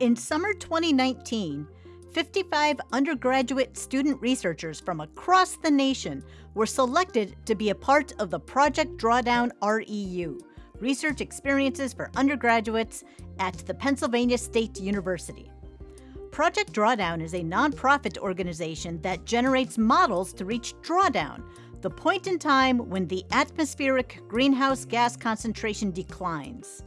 In summer 2019, 55 undergraduate student researchers from across the nation were selected to be a part of the Project Drawdown REU, Research Experiences for Undergraduates at the Pennsylvania State University. Project Drawdown is a nonprofit organization that generates models to reach drawdown, the point in time when the atmospheric greenhouse gas concentration declines.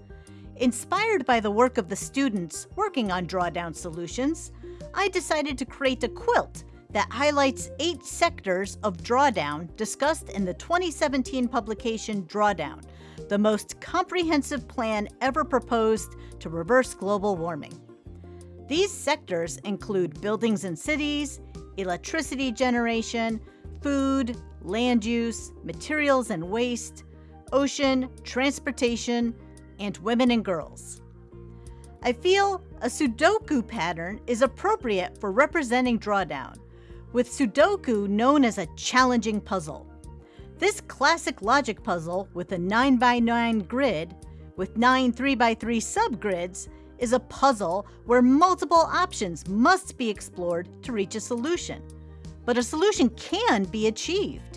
Inspired by the work of the students working on drawdown solutions, I decided to create a quilt that highlights eight sectors of drawdown discussed in the 2017 publication Drawdown, the most comprehensive plan ever proposed to reverse global warming. These sectors include buildings and cities, electricity generation, food, land use, materials and waste, ocean, transportation, and women and girls. I feel a Sudoku pattern is appropriate for representing drawdown, with Sudoku known as a challenging puzzle. This classic logic puzzle with a 9x9 grid with 9 3x3 subgrids is a puzzle where multiple options must be explored to reach a solution. But a solution can be achieved.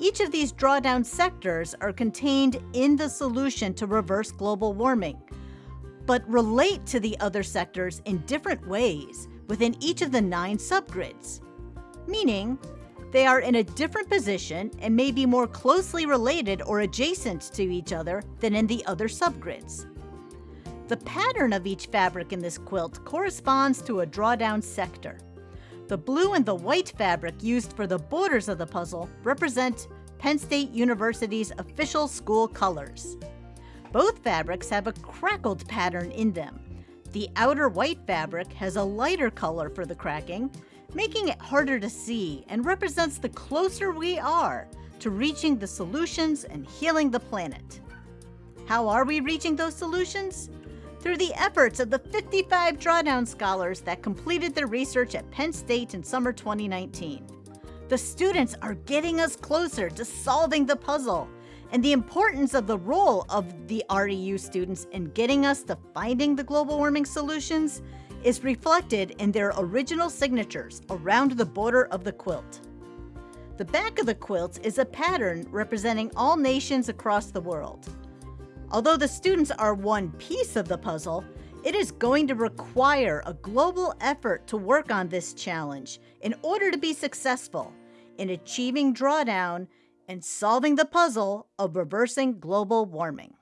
Each of these drawdown sectors are contained in the solution to reverse global warming, but relate to the other sectors in different ways within each of the nine subgrids. Meaning, they are in a different position and may be more closely related or adjacent to each other than in the other subgrids. The pattern of each fabric in this quilt corresponds to a drawdown sector. The blue and the white fabric used for the borders of the puzzle represent Penn State University's official school colors. Both fabrics have a crackled pattern in them. The outer white fabric has a lighter color for the cracking, making it harder to see and represents the closer we are to reaching the solutions and healing the planet. How are we reaching those solutions? Through the efforts of the 55 drawdown scholars that completed their research at Penn State in summer 2019. The students are getting us closer to solving the puzzle, and the importance of the role of the REU students in getting us to finding the global warming solutions is reflected in their original signatures around the border of the quilt. The back of the quilt is a pattern representing all nations across the world. Although the students are one piece of the puzzle, it is going to require a global effort to work on this challenge in order to be successful in achieving drawdown and solving the puzzle of reversing global warming.